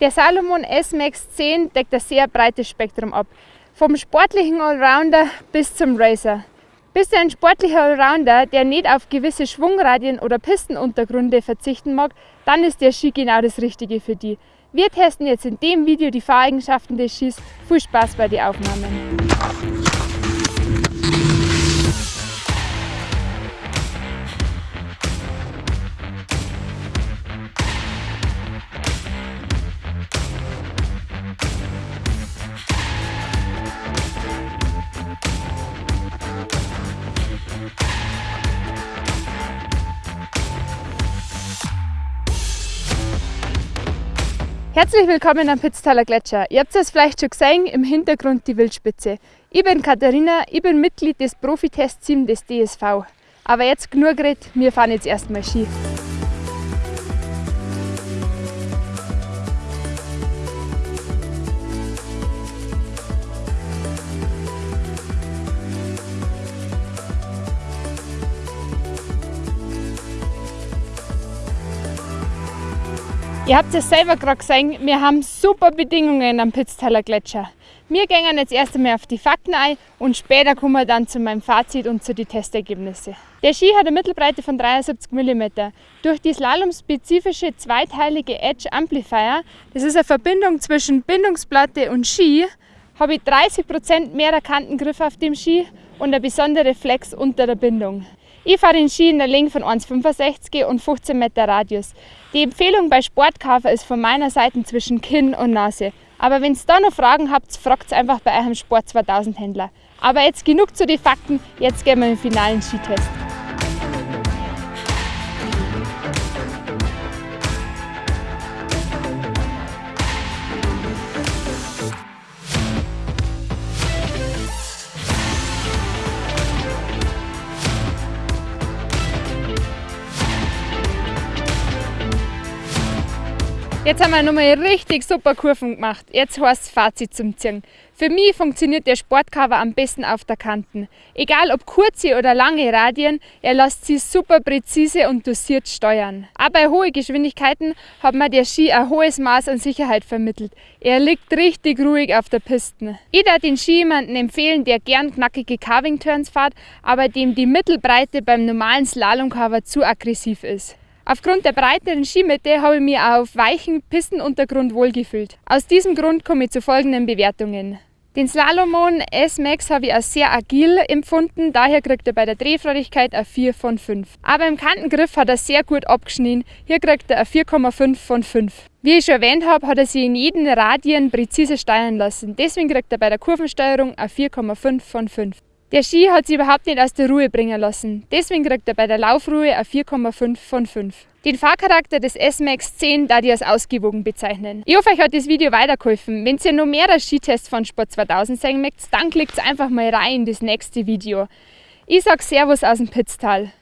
Der Salomon S-Max 10 deckt ein sehr breites Spektrum ab. Vom sportlichen Allrounder bis zum Racer. Bist du ein sportlicher Allrounder, der nicht auf gewisse Schwungradien oder Pistenuntergründe verzichten mag, dann ist der Ski genau das Richtige für dich. Wir testen jetzt in dem Video die Fahreigenschaften des Skis. Viel Spaß bei den Aufnahmen! Herzlich willkommen am Pitztaler Gletscher. Ihr habt es vielleicht schon gesehen, im Hintergrund die Wildspitze. Ich bin Katharina, ich bin Mitglied des Profitestteams des DSV. Aber jetzt genug geredet, wir fahren jetzt erstmal Ski. Ihr habt es selber gerade gesehen, wir haben super Bedingungen am Pitztaler Gletscher. Wir gehen jetzt erst einmal auf die Fakten ein und später kommen wir dann zu meinem Fazit und zu den Testergebnissen. Der Ski hat eine Mittelbreite von 73 mm. Durch die slalom-spezifische zweiteilige Edge Amplifier, das ist eine Verbindung zwischen Bindungsplatte und Ski, habe ich 30% mehr Kantengriff auf dem Ski und eine besondere Flex unter der Bindung. Ich fahre den Ski in der Länge von 1,65 und 15 Meter Radius. Die Empfehlung bei Sportkafer ist von meiner Seite zwischen Kinn und Nase. Aber wenn ihr da noch Fragen habt, fragt einfach bei eurem Sport 2000 Händler. Aber jetzt genug zu den Fakten, jetzt gehen wir in den finalen Skitest. Jetzt haben wir nochmal richtig super Kurven gemacht. Jetzt heißt es Fazit zum Ziehen. Für mich funktioniert der Sportcover am besten auf der Kanten. Egal ob kurze oder lange Radien, er lässt sich super präzise und dosiert steuern. Auch bei hohen Geschwindigkeiten hat mir der Ski ein hohes Maß an Sicherheit vermittelt. Er liegt richtig ruhig auf der Piste. Ich würde den Ski jemanden empfehlen, der gern knackige Carving Turns fährt, aber dem die Mittelbreite beim normalen Slalomcover zu aggressiv ist. Aufgrund der breiteren Skimitte habe ich mich auf weichen Pistenuntergrund wohlgefühlt. Aus diesem Grund komme ich zu folgenden Bewertungen. Den Slalomon S-Max habe ich als sehr agil empfunden, daher kriegt er bei der Drehfreudigkeit eine 4 von 5. Aber im Kantengriff hat er sehr gut abgeschnitten, hier kriegt er eine 4,5 von 5. Wie ich schon erwähnt habe, hat er sich in jeden Radien präzise steuern lassen, deswegen kriegt er bei der Kurvensteuerung eine 4,5 von 5. Der Ski hat sich überhaupt nicht aus der Ruhe bringen lassen. Deswegen kriegt er bei der Laufruhe eine 4,5 von 5. Den Fahrcharakter des S-Max 10 da ich als ausgewogen bezeichnen. Ich hoffe, euch hat das Video weitergeholfen. Wenn ihr noch mehr Skitests von Sport 2000 sehen möchtet, dann klickt einfach mal rein in das nächste Video. Ich sage Servus aus dem Pitztal.